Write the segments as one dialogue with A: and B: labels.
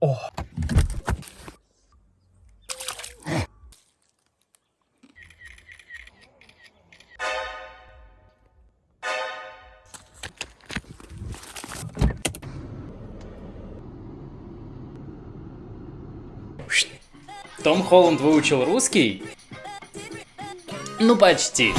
A: О. Том Холланд выучил русский? Ну, почти.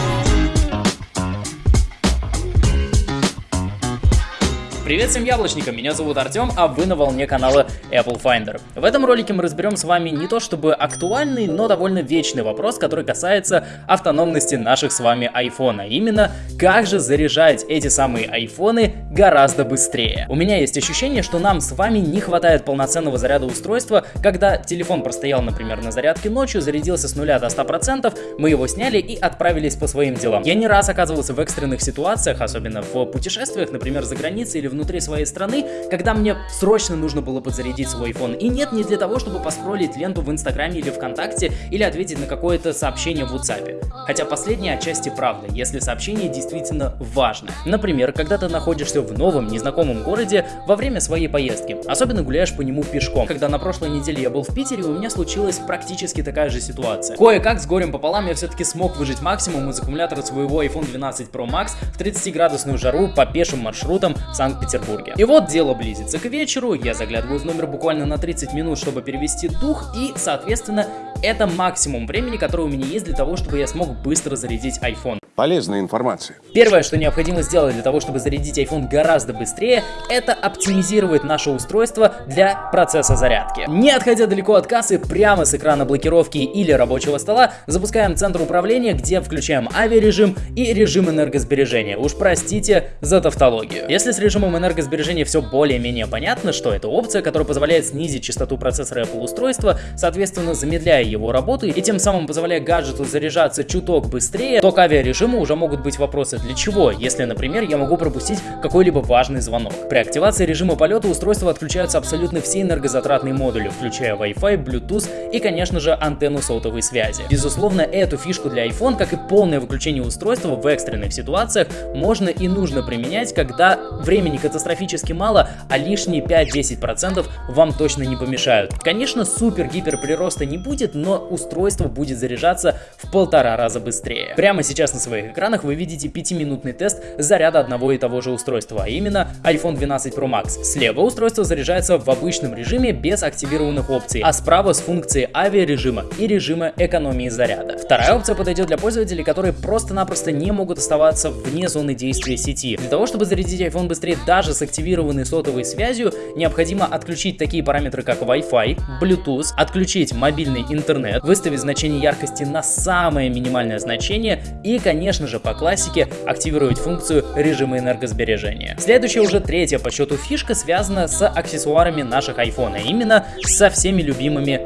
A: Привет всем яблочникам, меня зовут Артем, а вы на волне канала Apple Finder. В этом ролике мы разберем с вами не то чтобы актуальный, но довольно вечный вопрос, который касается автономности наших с вами iPhone, а именно, как же заряжать эти самые айфоны гораздо быстрее. У меня есть ощущение, что нам с вами не хватает полноценного заряда устройства, когда телефон простоял, например, на зарядке ночью, зарядился с нуля до 100%, мы его сняли и отправились по своим делам. Я не раз оказывался в экстренных ситуациях, особенно в путешествиях, например, за границей или внутри своей страны, когда мне срочно нужно было подзарядить свой iPhone. И нет, не для того, чтобы поскролить ленту в Инстаграме или ВКонтакте, или ответить на какое-то сообщение в WhatsApp. Хотя последнее отчасти правда, если сообщение действительно важно. Например, когда ты находишься в новом, незнакомом городе во время своей поездки, особенно гуляешь по нему пешком. Когда на прошлой неделе я был в Питере, у меня случилась практически такая же ситуация. Кое-как с горем пополам я все-таки смог выжить максимум из аккумулятора своего iPhone 12 Pro Max в 30-градусную жару по пешим маршрутам Санкт-Петербурге. Санкт-Петербурге. И вот дело близится к вечеру, я заглядываю в номер буквально на 30 минут, чтобы перевести дух, и, соответственно, это максимум времени, которое у меня есть для того, чтобы я смог быстро зарядить iPhone.
B: Полезная информация.
A: Первое, что необходимо сделать для того, чтобы зарядить iPhone гораздо быстрее, это оптимизировать наше устройство для процесса зарядки. Не отходя далеко от кассы, прямо с экрана блокировки или рабочего стола, запускаем центр управления, где включаем авиарежим и режим энергосбережения. Уж простите за тавтологию. Если с режимом энергосбережения все более-менее понятно, что это опция, которая позволяет снизить частоту процессора Apple устройства, соответственно замедляя его работу и тем самым позволяя гаджету заряжаться чуток быстрее, то к авиарежиму режима уже могут быть вопросы для чего, если, например, я могу пропустить какой-либо важный звонок. При активации режима полета устройства отключаются абсолютно все энергозатратные модули, включая Wi-Fi, Bluetooth и, конечно же, антенну сотовой связи. Безусловно, эту фишку для iPhone, как и полное выключение устройства в экстренных ситуациях, можно и нужно применять, когда времени катастрофически мало, а лишние 5-10% вам точно не помешают. Конечно, супер-гипер прироста не будет, но устройство будет заряжаться в полтора раза быстрее. Прямо сейчас на своем своих экранах вы видите 5-минутный тест заряда одного и того же устройства, а именно iPhone 12 Pro Max. Слева устройство заряжается в обычном режиме без активированных опций, а справа с функцией авиарежима и режима экономии заряда. Вторая опция подойдет для пользователей, которые просто-напросто не могут оставаться вне зоны действия сети. Для того, чтобы зарядить iPhone быстрее даже с активированной сотовой связью, необходимо отключить такие параметры, как Wi-Fi, Bluetooth, отключить мобильный интернет, выставить значение яркости на самое минимальное значение и, конечно, конечно же, по классике активировать функцию режима энергосбережения. Следующая уже третья по счету фишка связана с аксессуарами наших iPhone, а именно со всеми любимыми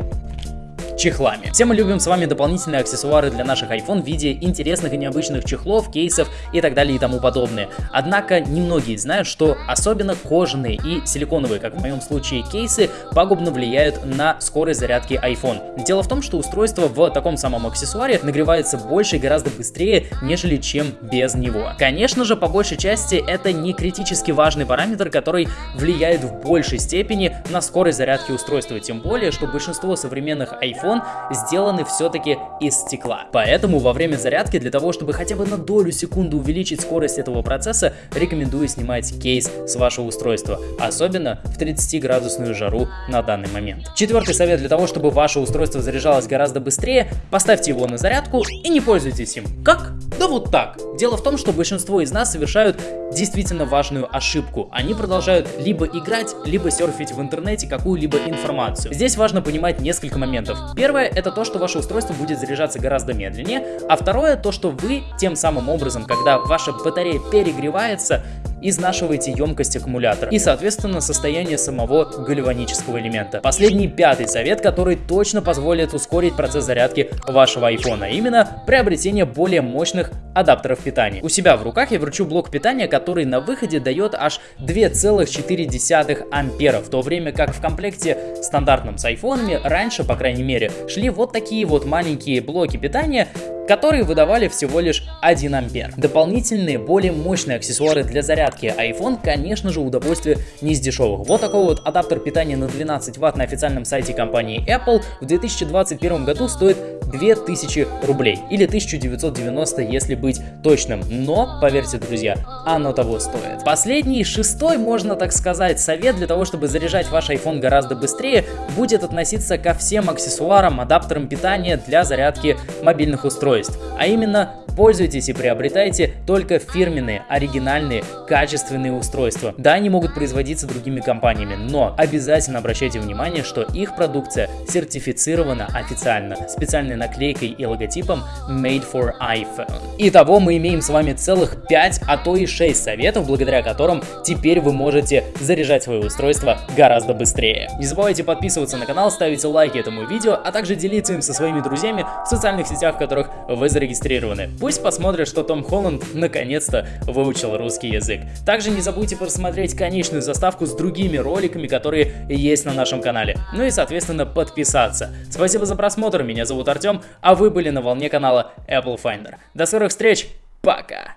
A: чехлами. Все мы любим с вами дополнительные аксессуары для наших iPhone в виде интересных и необычных чехлов, кейсов и так далее и тому подобное. Однако немногие знают, что особенно кожаные и силиконовые, как в моем случае кейсы, пагубно влияют на скорость зарядки iPhone. Дело в том, что устройство в таком самом аксессуаре нагревается больше и гораздо быстрее, нежели чем без него. Конечно же, по большей части это не критически важный параметр, который влияет в большей степени на скорость зарядки устройства, тем более, что большинство современных iPhone iPhone сделаны все-таки из стекла. Поэтому во время зарядки для того, чтобы хотя бы на долю секунды увеличить скорость этого процесса, рекомендую снимать кейс с вашего устройства, особенно в 30-градусную жару на данный момент. Четвертый совет для того, чтобы ваше устройство заряжалось гораздо быстрее, поставьте его на зарядку и не пользуйтесь им. Как? Да вот так. Дело в том, что большинство из нас совершают действительно важную ошибку. Они продолжают либо играть, либо серфить в интернете какую-либо информацию. Здесь важно понимать несколько моментов. Первое это то, что ваше устройство будет заряжаться гораздо медленнее, а второе то, что вы тем самым образом, когда ваша батарея перегревается, изнашиваете емкость аккумулятора и, соответственно, состояние самого гальванического элемента. Последний пятый совет, который точно позволит ускорить процесс зарядки вашего iPhone, а именно приобретение более мощных адаптеров питания. У себя в руках я вручу блок питания, который на выходе дает аж 2,4 ампера, в то время как в комплекте стандартном с айфонами раньше, по крайней мере, шли вот такие вот маленькие блоки питания которые выдавали всего лишь 1 ампер. Дополнительные, более мощные аксессуары для зарядки iPhone, конечно же, удовольствие не из дешевых. Вот такой вот адаптер питания на 12 ватт на официальном сайте компании Apple в 2021 году стоит 2000 рублей или 1990, если быть точным. Но, поверьте, друзья, оно того стоит. Последний, шестой, можно так сказать, совет для того, чтобы заряжать ваш iPhone гораздо быстрее, будет относиться ко всем аксессуарам, адаптерам питания для зарядки мобильных устройств. А именно Пользуйтесь и приобретайте только фирменные, оригинальные, качественные устройства. Да, они могут производиться другими компаниями, но обязательно обращайте внимание, что их продукция сертифицирована официально специальной наклейкой и логотипом Made for iPhone. Итого мы имеем с вами целых 5, а то и 6 советов, благодаря которым теперь вы можете заряжать свое устройство гораздо быстрее. Не забывайте подписываться на канал, ставить лайки этому видео, а также делиться им со своими друзьями в социальных сетях, в которых вы зарегистрированы. Пусть посмотрят, что Том Холланд наконец-то выучил русский язык. Также не забудьте просмотреть конечную заставку с другими роликами, которые есть на нашем канале. Ну и, соответственно, подписаться. Спасибо за просмотр, меня зовут Артем, а вы были на волне канала Apple Finder. До скорых встреч, пока!